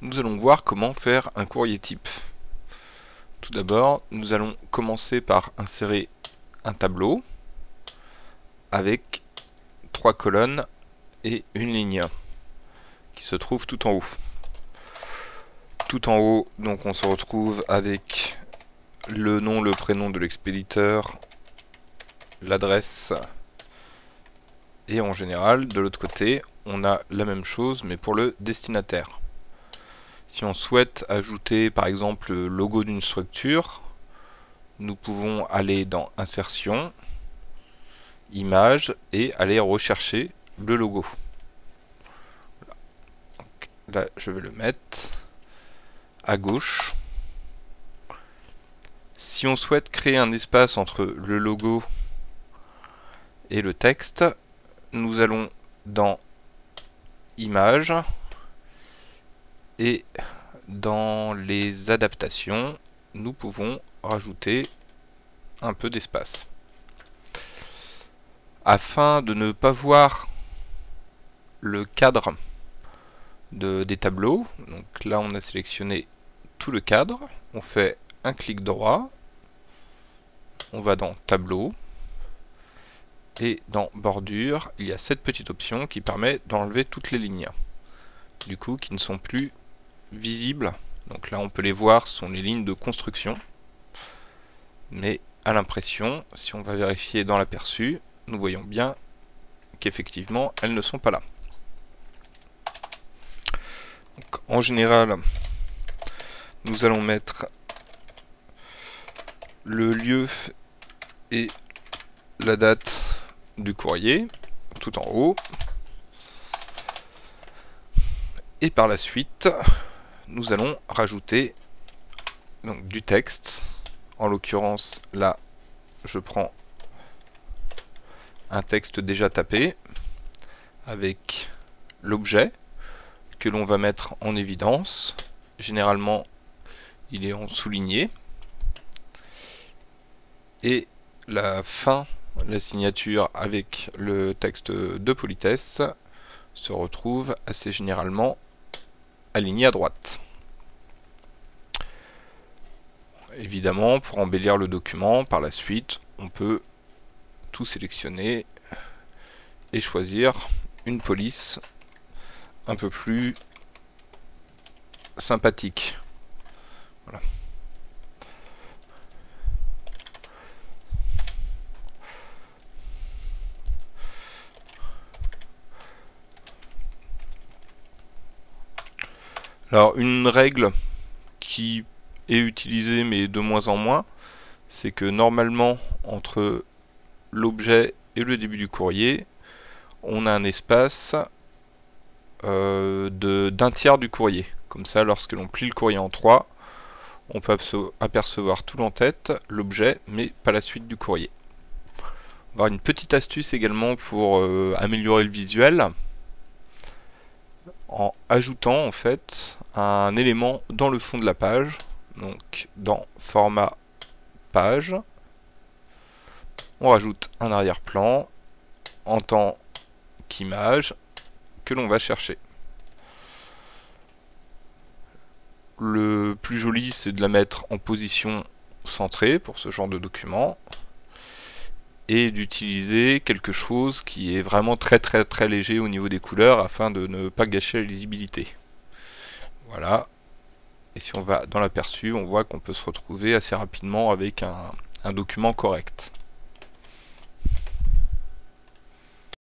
nous allons voir comment faire un courrier type. Tout d'abord, nous allons commencer par insérer un tableau avec trois colonnes et une ligne qui se trouve tout en haut. Tout en haut, donc on se retrouve avec le nom, le prénom de l'expéditeur, l'adresse et en général, de l'autre côté, on a la même chose mais pour le destinataire. Si on souhaite ajouter par exemple le logo d'une structure, nous pouvons aller dans Insertion, Images et aller rechercher le logo. là, je vais le mettre à gauche. Si on souhaite créer un espace entre le logo et le texte, nous allons dans Images et dans les adaptations, nous pouvons rajouter un peu d'espace. Afin de ne pas voir le cadre de, des tableaux, donc là on a sélectionné tout le cadre, on fait un clic droit, on va dans tableau, et dans bordure, il y a cette petite option qui permet d'enlever toutes les lignes, du coup qui ne sont plus visibles. Donc là on peut les voir, sont les lignes de construction. Mais à l'impression, si on va vérifier dans l'aperçu, nous voyons bien qu'effectivement elles ne sont pas là. en général, nous allons mettre le lieu et la date du courrier, tout en haut. Et par la suite, nous allons rajouter du texte. En l'occurrence, là, je prends un texte déjà tapé avec l'objet que l'on va mettre en évidence. Généralement, il est en souligné. Et la fin la signature avec le texte de politesse se retrouve assez généralement alignée à droite. Évidemment, pour embellir le document, par la suite, on peut tout sélectionner et choisir une police un peu plus sympathique. Voilà. Alors une règle qui est utilisée mais de moins en moins, c'est que normalement entre l'objet et le début du courrier, on a un espace euh, d'un tiers du courrier. Comme ça, lorsque l'on plie le courrier en trois, on peut apercevoir tout l'en-tête, l'objet, mais pas la suite du courrier. On une petite astuce également pour euh, améliorer le visuel en ajoutant en fait un élément dans le fond de la page donc dans format page. On rajoute un arrière-plan en tant qu'image que l'on va chercher. Le plus joli c'est de la mettre en position centrée pour ce genre de document et d'utiliser quelque chose qui est vraiment très très très léger au niveau des couleurs afin de ne pas gâcher la lisibilité. Voilà. Et si on va dans l'aperçu, on voit qu'on peut se retrouver assez rapidement avec un, document correct.